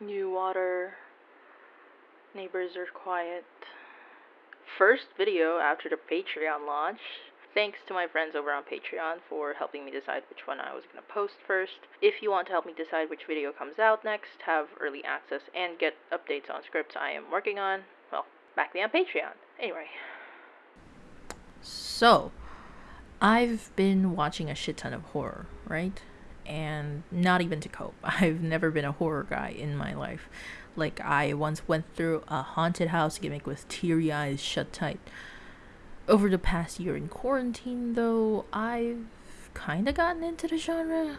New water. Neighbors are quiet. First video after the Patreon launch. Thanks to my friends over on Patreon for helping me decide which one I was going to post first. If you want to help me decide which video comes out next, have early access, and get updates on scripts I am working on, well, back me on Patreon. Anyway. So, I've been watching a shit ton of horror, right? And not even to cope. I've never been a horror guy in my life. Like, I once went through a haunted house gimmick with teary eyes shut tight. Over the past year in quarantine, though, I've kinda gotten into the genre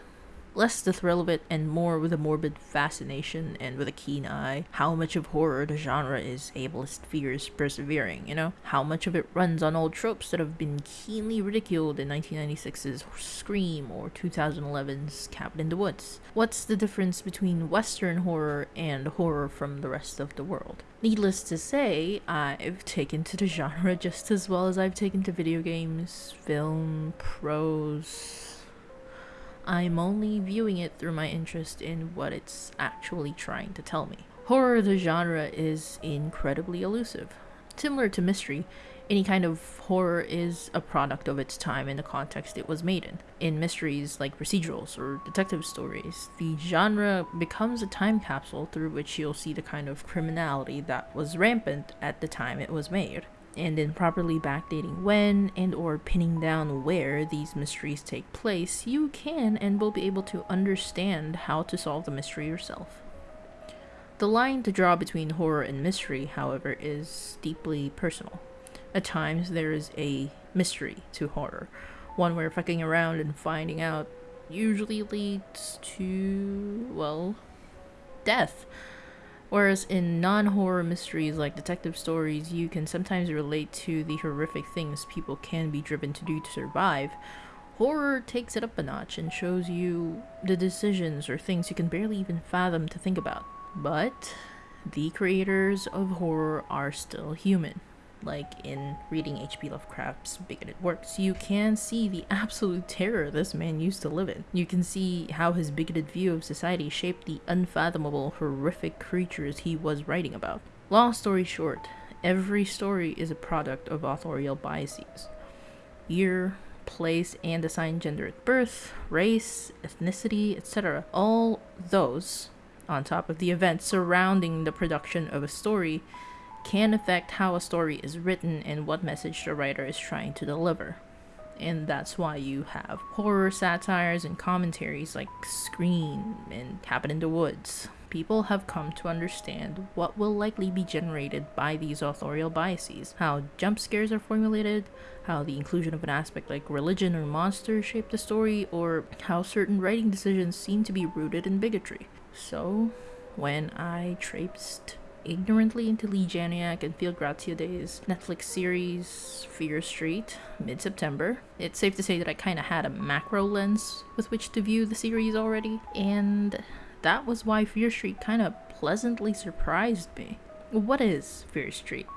less the thrill of it and more with a morbid fascination and with a keen eye how much of horror the genre is ableist fears persevering you know? How much of it runs on old tropes that have been keenly ridiculed in 1996's scream or 2011's cabin in the woods. What's the difference between western horror and horror from the rest of the world? Needless to say, I've taken to the genre just as well as I've taken to video games, film, prose, I'm only viewing it through my interest in what it's actually trying to tell me. Horror, the genre, is incredibly elusive. Similar to mystery, any kind of horror is a product of its time and the context it was made in. In mysteries like procedurals or detective stories, the genre becomes a time capsule through which you'll see the kind of criminality that was rampant at the time it was made and then properly backdating when and or pinning down where these mysteries take place, you can and will be able to understand how to solve the mystery yourself. The line to draw between horror and mystery, however, is deeply personal. At times, there is a mystery to horror, one where fucking around and finding out usually leads to, well, death. Whereas in non horror mysteries like detective stories, you can sometimes relate to the horrific things people can be driven to do to survive. Horror takes it up a notch and shows you the decisions or things you can barely even fathom to think about. But the creators of horror are still human like in reading H.P. Lovecraft's Bigoted Works, you can see the absolute terror this man used to live in. You can see how his bigoted view of society shaped the unfathomable, horrific creatures he was writing about. Long story short, every story is a product of authorial biases. Year, place, and assigned gender at birth, race, ethnicity, etc. All those, on top of the events surrounding the production of a story, can affect how a story is written and what message the writer is trying to deliver. And that's why you have horror satires and commentaries like Scream and Cabin in the Woods. People have come to understand what will likely be generated by these authorial biases, how jump scares are formulated, how the inclusion of an aspect like religion or monsters shape the story, or how certain writing decisions seem to be rooted in bigotry. So, when I traipsed ignorantly into Leigh Janiak and Phil Graziadei's Netflix series Fear Street mid September. It's safe to say that I kind of had a macro lens with which to view the series already, and that was why Fear Street kind of pleasantly surprised me. What is Fear Street?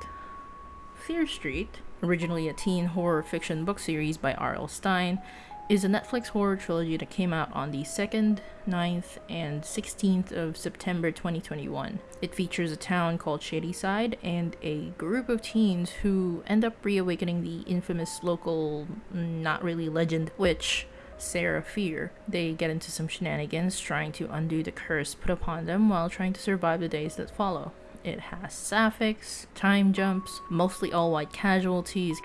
Fear Street, originally a teen horror fiction book series by R.L. Stine, is a Netflix horror trilogy that came out on the 2nd, 9th, and 16th of September 2021. It features a town called Shadyside and a group of teens who end up reawakening the infamous local, not really legend, witch, Sarah Fier. They get into some shenanigans trying to undo the curse put upon them while trying to survive the days that follow. It has sapphics, time jumps, mostly all white casualties,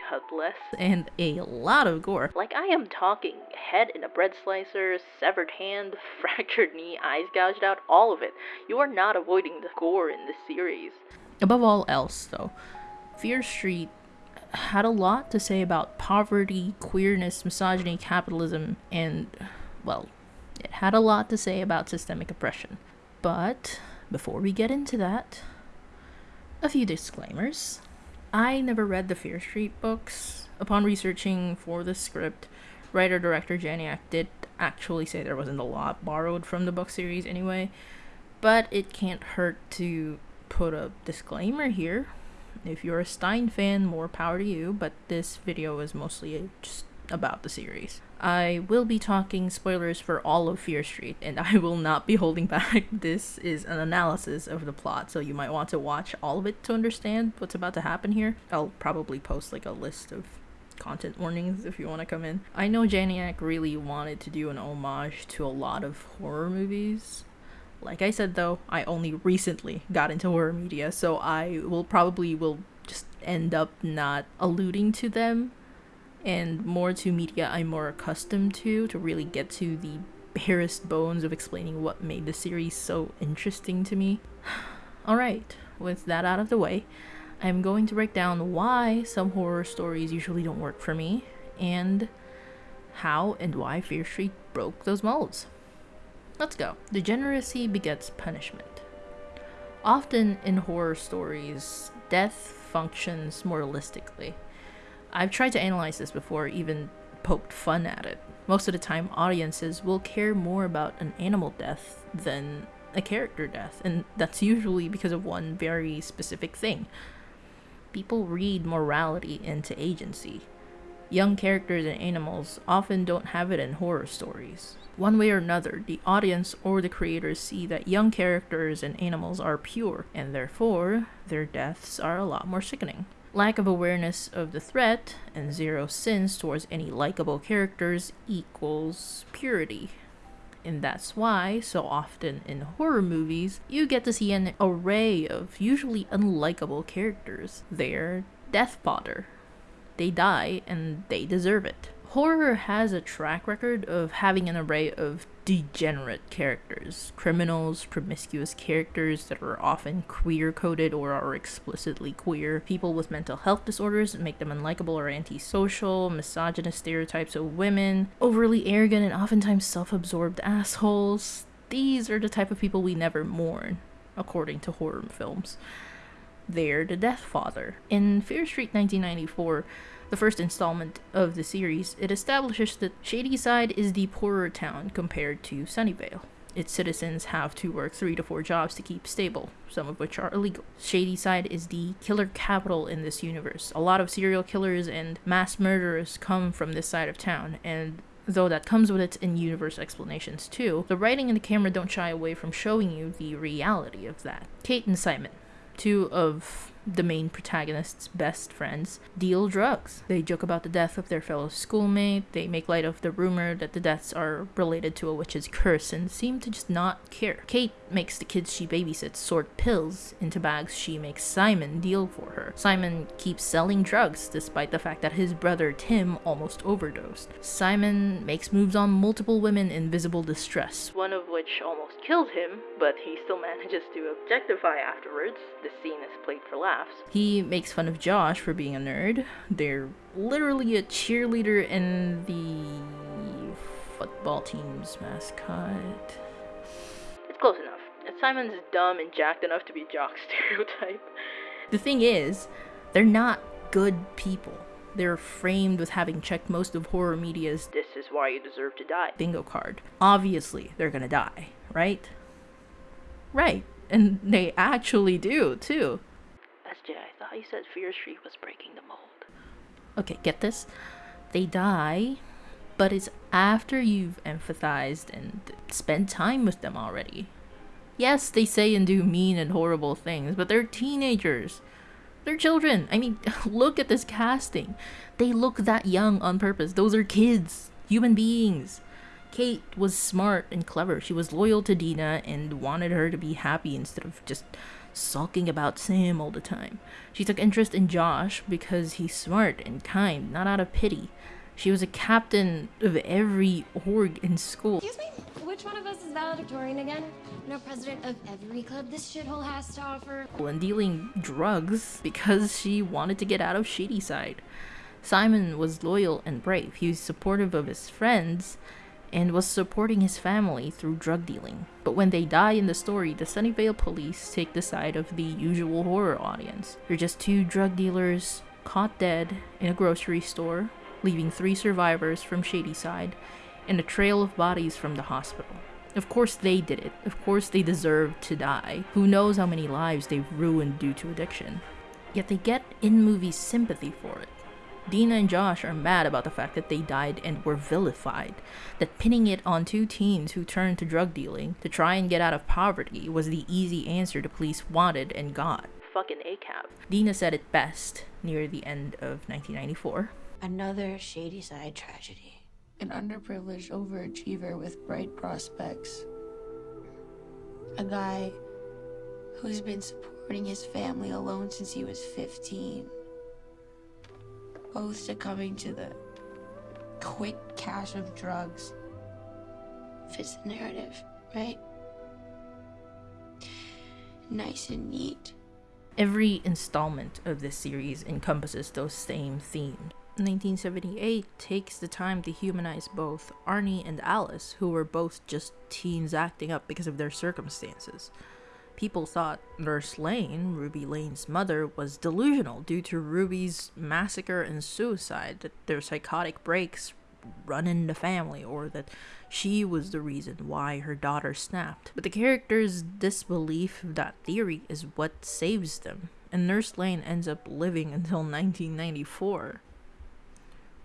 And a lot of gore. Like I am talking head in a bread slicer, severed hand, fractured knee, eyes gouged out, all of it. You are not avoiding the gore in this series. Above all else, though, Fear Street had a lot to say about poverty, queerness, misogyny, capitalism, and, well, it had a lot to say about systemic oppression. But before we get into that, a few disclaimers. I never read the Fear Street books. Upon researching for the script, writer director Janiak did actually say there wasn't a lot borrowed from the book series anyway, but it can't hurt to put a disclaimer here. If you're a Stine fan, more power to you, but this video is mostly just about the series. I will be talking spoilers for all of Fear Street, and I will not be holding back. This is an analysis of the plot, so you might want to watch all of it to understand what's about to happen here. I'll probably post like a list of content warnings if you want to come in. I know Janiak really wanted to do an homage to a lot of horror movies. Like I said though, I only recently got into horror media, so I will probably will just end up not alluding to them and more to media I'm more accustomed to to really get to the barest bones of explaining what made the series so interesting to me. Alright, with that out of the way, I'm going to break down why some horror stories usually don't work for me and how and why Fear Street broke those molds. Let's go. Degeneracy begets punishment. Often in horror stories, death functions moralistically. I've tried to analyze this before, even poked fun at it. Most of the time, audiences will care more about an animal death than a character death, and that's usually because of one very specific thing. People read morality into agency. Young characters and animals often don't have it in horror stories. One way or another, the audience or the creators see that young characters and animals are pure, and therefore, their deaths are a lot more sickening. Lack of awareness of the threat and zero sins towards any likable characters equals purity. And that's why, so often in horror movies, you get to see an array of usually unlikable characters. They're death fodder. They die and they deserve it horror has a track record of having an array of degenerate characters criminals, promiscuous characters that are often queer coded or are explicitly queer, people with mental health disorders that make them unlikable or antisocial, misogynist stereotypes of women, overly arrogant and oftentimes self absorbed assholes. These are the type of people we never mourn, according to horror films. They're the Death Father. In Fear Street 1994, the first installment of the series, it establishes that Shadyside is the poorer town compared to Sunnyvale. Its citizens have to work three to four jobs to keep stable, some of which are illegal. Shadyside is the killer capital in this universe. A lot of serial killers and mass murderers come from this side of town, and though that comes with its in-universe explanations too, the writing and the camera don't shy away from showing you the reality of that. Kate and Simon, two of the main protagonist's best friends, deal drugs. They joke about the death of their fellow schoolmate, they make light of the rumor that the deaths are related to a witch's curse, and seem to just not care. Kate makes the kids she babysits sort pills into bags she makes Simon deal for her. Simon keeps selling drugs despite the fact that his brother Tim almost overdosed. Simon makes moves on multiple women in visible distress, one of which almost killed him, but he still manages to objectify afterwards. The scene is played for laughs laughs. He makes fun of Josh for being a nerd. They're literally a cheerleader and the football team's mascot. It's close enough. Simon's dumb and jacked enough to be jock stereotype. The thing is, they're not good people. They're framed with having checked most of horror media's this is why you deserve to die bingo card. Obviously, they're gonna die, right? Right. And they actually do, too. SJ, I thought you said Fear Street was breaking the mold. Okay, get this? They die, but it's after you've empathized and spent time with them already. Yes, they say and do mean and horrible things, but they're teenagers. They're children. I mean, look at this casting. They look that young on purpose. Those are kids, human beings. Kate was smart and clever. She was loyal to Dina and wanted her to be happy instead of just sulking about Sam all the time. She took interest in Josh because he's smart and kind, not out of pity. She was a captain of every org in school. Excuse me? Which one of us is valedictorian again? No president of every club this shithole has to offer. And dealing drugs because she wanted to get out of Shadyside. Simon was loyal and brave. He was supportive of his friends and was supporting his family through drug dealing. But when they die in the story, the Sunnyvale police take the side of the usual horror audience. They're just two drug dealers caught dead in a grocery store, leaving three survivors from Shadyside and a trail of bodies from the hospital. Of course they did it. Of course they deserved to die. Who knows how many lives they've ruined due to addiction. Yet they get in movie sympathy for it. Dina and Josh are mad about the fact that they died and were vilified, that pinning it on two teens who turned to drug dealing to try and get out of poverty was the easy answer the police wanted and got. Fucking ACAB. Dina said it best near the end of 1994. Another Shadyside tragedy. An underprivileged overachiever with bright prospects. A guy who's been supporting his family alone since he was 15. Both coming to the quick cash of drugs. Fits the narrative, right? Nice and neat. Every installment of this series encompasses those same themes. 1978 takes the time to humanize both Arnie and Alice, who were both just teens acting up because of their circumstances. People thought Nurse Lane, Ruby Lane's mother, was delusional due to Ruby's massacre and suicide, that their psychotic breaks run in the family, or that she was the reason why her daughter snapped. But the character's disbelief of that theory is what saves them, and Nurse Lane ends up living until 1994.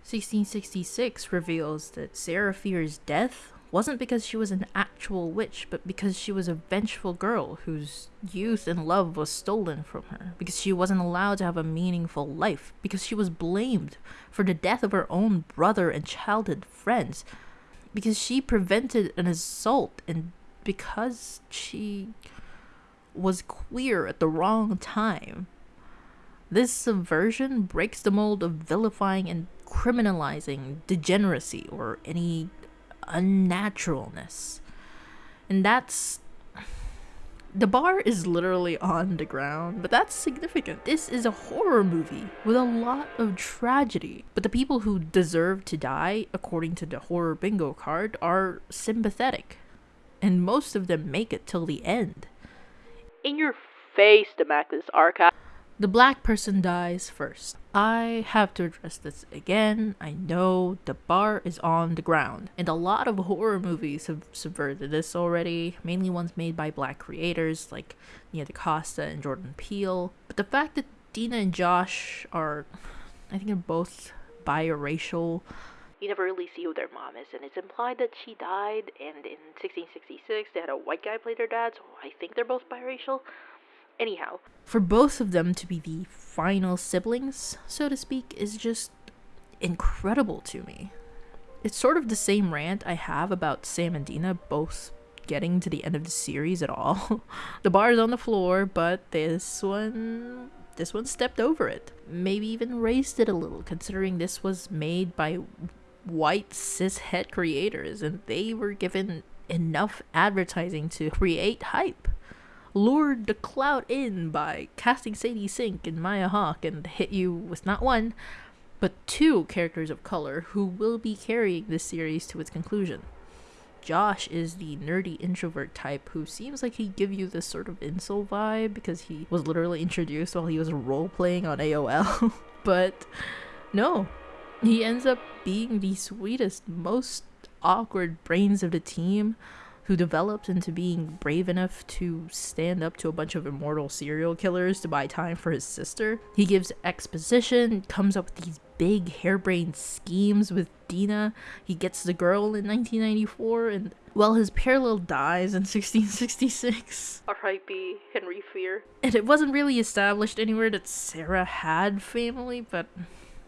1666 reveals that Sarah Fier's death wasn't because she was an actual witch, but because she was a vengeful girl whose youth and love was stolen from her, because she wasn't allowed to have a meaningful life, because she was blamed for the death of her own brother and childhood friends, because she prevented an assault, and because she was queer at the wrong time. This subversion breaks the mold of vilifying and criminalizing degeneracy or any unnaturalness. And that's. The bar is literally on the ground, but that's significant. This is a horror movie with a lot of tragedy. But the people who deserve to die, according to the horror bingo card, are sympathetic. And most of them make it till the end. In your face, Demaclus Archive. The black person dies first. I have to address this again. I know the bar is on the ground, and a lot of horror movies have subverted this already, mainly ones made by black creators like Nia DaCosta and Jordan Peele. But the fact that Dina and Josh are, I think, they're both biracial. You never really see who their mom is, and it's implied that she died, and in 1666 they had a white guy play their dad, so I think they're both biracial. Anyhow, For both of them to be the final siblings, so to speak, is just incredible to me. It's sort of the same rant I have about Sam and Dina both getting to the end of the series at all. the bar is on the floor, but this one this one stepped over it. Maybe even raised it a little considering this was made by white cishet creators and they were given enough advertising to create hype lured the clout in by casting Sadie Sink and Maya Hawke and hit you with not one, but two characters of color who will be carrying this series to its conclusion. Josh is the nerdy introvert type who seems like he'd give you this sort of incel vibe because he was literally introduced while he was role playing on AOL. but no, he ends up being the sweetest, most awkward brains of the team who develops into being brave enough to stand up to a bunch of immortal serial killers to buy time for his sister. He gives exposition, comes up with these big harebrained schemes with Dina. He gets the girl in 1994, and well, his parallel dies in 1666. R.I.P. Henry Fier. And it wasn't really established anywhere that Sarah had family, but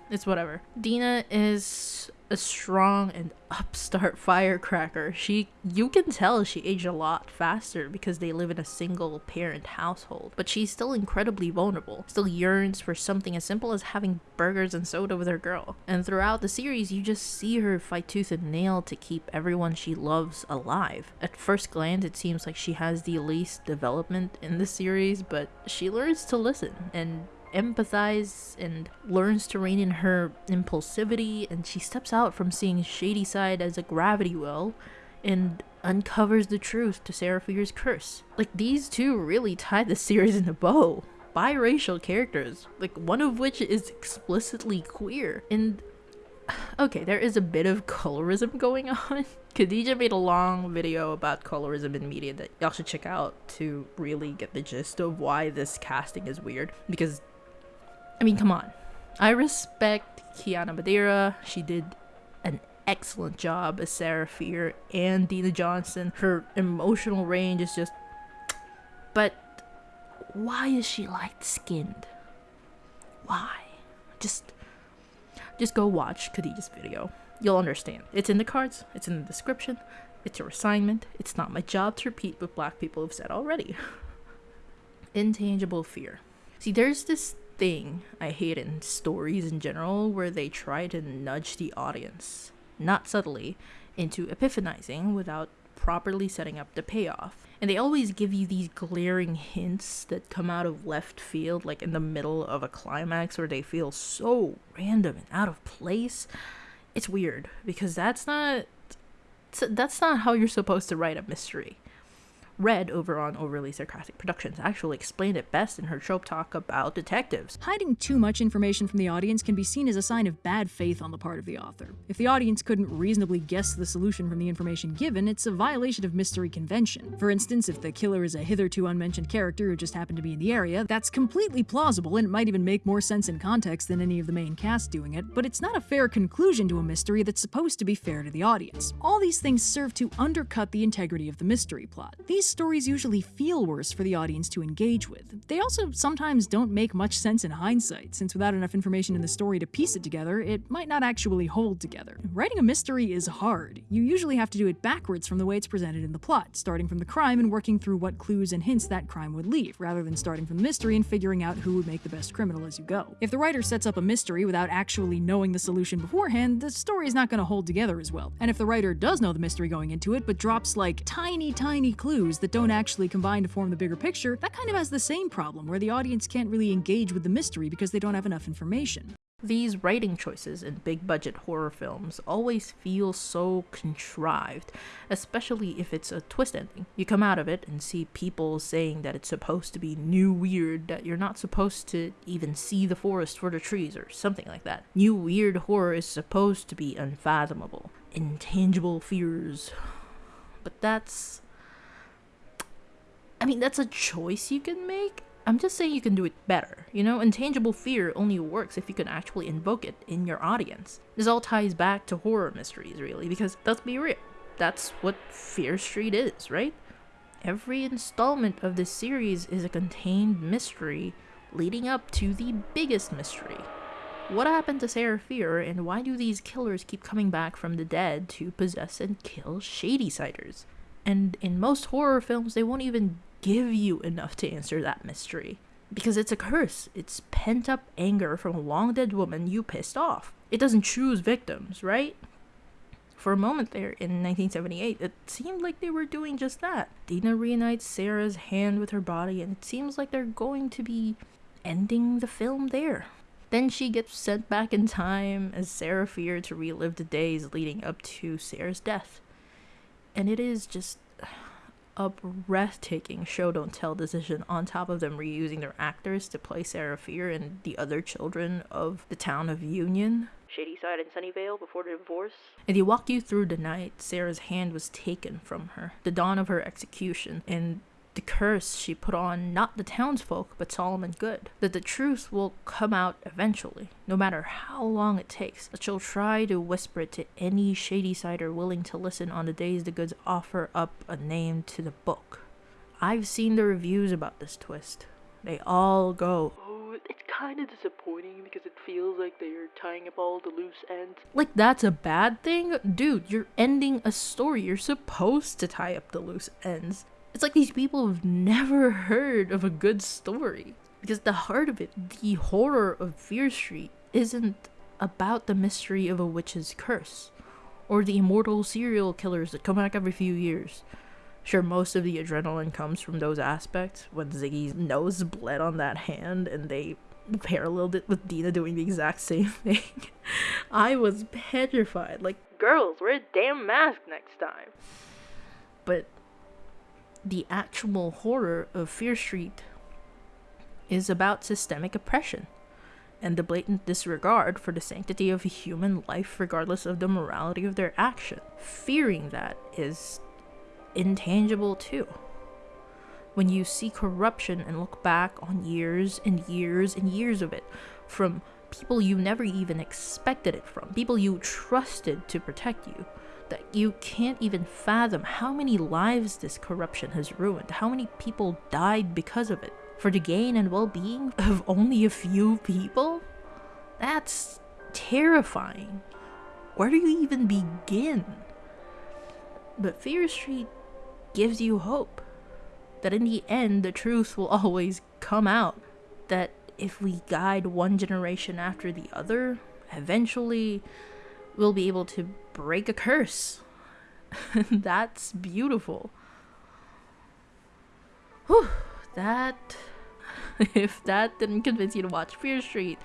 it's whatever. Dina is a strong and upstart firecracker. She you can tell she aged a lot faster because they live in a single parent household. But she's still incredibly vulnerable. Still yearns for something as simple as having burgers and soda with her girl. And throughout the series you just see her fight tooth and nail to keep everyone she loves alive. At first glance it seems like she has the least development in the series, but she learns to listen and empathize and learns to rein in her impulsivity and she steps out from seeing Shadyside as a gravity well and uncovers the truth to Sarah Fier's curse. Like these two really tie the series in a bow. Biracial characters, like one of which is explicitly queer. And okay, there is a bit of colorism going on. Khadija made a long video about colorism in media that y'all should check out to really get the gist of why this casting is weird. Because I mean, come on. I respect Kiana Madeira. She did an excellent job as Sarah Fier and Dina Johnson. Her emotional range is just. But why is she light skinned? Why? Just. Just go watch Khadija's video. You'll understand. It's in the cards, it's in the description, it's your assignment. It's not my job to repeat what black people have said already. Intangible fear. See, there's this thing I hate in stories in general where they try to nudge the audience, not subtly, into epiphanizing without properly setting up the payoff. And they always give you these glaring hints that come out of left field, like in the middle of a climax where they feel so random and out of place. It's weird because that's not that's not how you're supposed to write a mystery. Red over on Overly Sarcastic Productions actually explained it best in her trope talk about detectives. Hiding too much information from the audience can be seen as a sign of bad faith on the part of the author. If the audience couldn't reasonably guess the solution from the information given, it's a violation of mystery convention. For instance, if the killer is a hitherto unmentioned character who just happened to be in the area, that's completely plausible and it might even make more sense in context than any of the main cast doing it, but it's not a fair conclusion to a mystery that's supposed to be fair to the audience. All these things serve to undercut the integrity of the mystery plot. These these stories usually feel worse for the audience to engage with. They also sometimes don't make much sense in hindsight, since without enough information in the story to piece it together, it might not actually hold together. Writing a mystery is hard. You usually have to do it backwards from the way it's presented in the plot, starting from the crime and working through what clues and hints that crime would leave, rather than starting from the mystery and figuring out who would make the best criminal as you go. If the writer sets up a mystery without actually knowing the solution beforehand, the story is not going to hold together as well. And if the writer does know the mystery going into it, but drops like tiny, tiny clues that don't actually combine to form the bigger picture, that kind of has the same problem where the audience can't really engage with the mystery because they don't have enough information. These writing choices in big budget horror films always feel so contrived, especially if it's a twist ending. You come out of it and see people saying that it's supposed to be new weird, that you're not supposed to even see the forest for the trees, or something like that. New weird horror is supposed to be unfathomable, intangible fears. But that's I mean, that's a choice you can make. I'm just saying you can do it better. You know, intangible fear only works if you can actually invoke it in your audience. This all ties back to horror mysteries, really, because let's be real. That's what Fear Street is, right? Every installment of this series is a contained mystery leading up to the biggest mystery. What happened to Sarah Fier, and why do these killers keep coming back from the dead to possess and kill Shady Shadysiders? And in most horror films, they won't even give you enough to answer that mystery. Because it's a curse. It's pent up anger from a long dead woman you pissed off. It doesn't choose victims, right? For a moment there in 1978, it seemed like they were doing just that. Dina reunites Sarah's hand with her body, and it seems like they're going to be ending the film there. Then she gets sent back in time as Sarah Fier to relive the days leading up to Sarah's death and it is just a breathtaking show don't tell decision on top of them reusing their actors to play Sarah Fier and the other children of the town of Union. Shadyside and Sunnyvale before the divorce. And they walk you through the night Sarah's hand was taken from her, the dawn of her execution, and the curse she put on not the townsfolk but Solomon Good, that the truth will come out eventually, no matter how long it takes, that she'll try to whisper it to any Shadysider willing to listen on the days the Goods offer up a name to the book. I've seen the reviews about this twist. They all go, Oh, it's kind of disappointing because it feels like they're tying up all the loose ends. Like, that's a bad thing? Dude, you're ending a story. You're supposed to tie up the loose ends. It's like these people have never heard of a good story. Because the heart of it, the horror of Fear Street, isn't about the mystery of a witch's curse or the immortal serial killers that come back every few years. Sure, most of the adrenaline comes from those aspects when Ziggy's nose bled on that hand and they paralleled it with Dina doing the exact same thing. I was petrified. Like, Girls, wear a damn mask next time. but the actual horror of Fear Street is about systemic oppression and the blatant disregard for the sanctity of human life regardless of the morality of their action. Fearing that is intangible too. When you see corruption and look back on years and years and years of it, from people you never even expected it from, people you trusted to protect you. That you can't even fathom how many lives this corruption has ruined, how many people died because of it, for the gain and well being of only a few people? That's terrifying. Where do you even begin? But Fear Street gives you hope that in the end, the truth will always come out. That if we guide one generation after the other, eventually we'll be able to break a curse. That's beautiful. Whew, that. If that didn't convince you to watch Fear Street,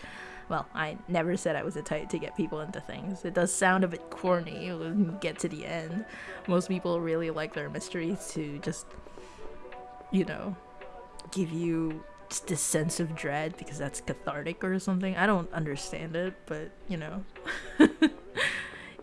well, I never said I was a type to get people into things. It does sound a bit corny get to the end. Most people really like their mysteries to just, you know, give you this sense of dread because that's cathartic or something. I don't understand it, but you know.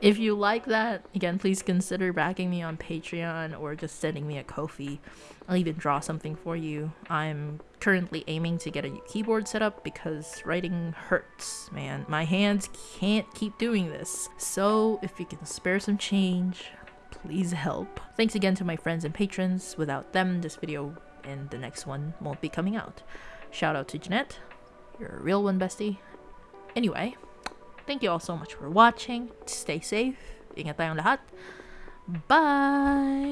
if you like that, again, please consider backing me on Patreon or just sending me a Ko-fi. I'll even draw something for you. I'm currently aiming to get a keyboard set up because writing hurts, man. My hands can't keep doing this. So if you can spare some change, please help. Thanks again to my friends and patrons. Without them, this video and the next one won't be coming out. Shout out to Jeanette. You're a real one, bestie. Anyway, thank you all so much for watching. Stay safe. Ingat tayong lahat. Bye!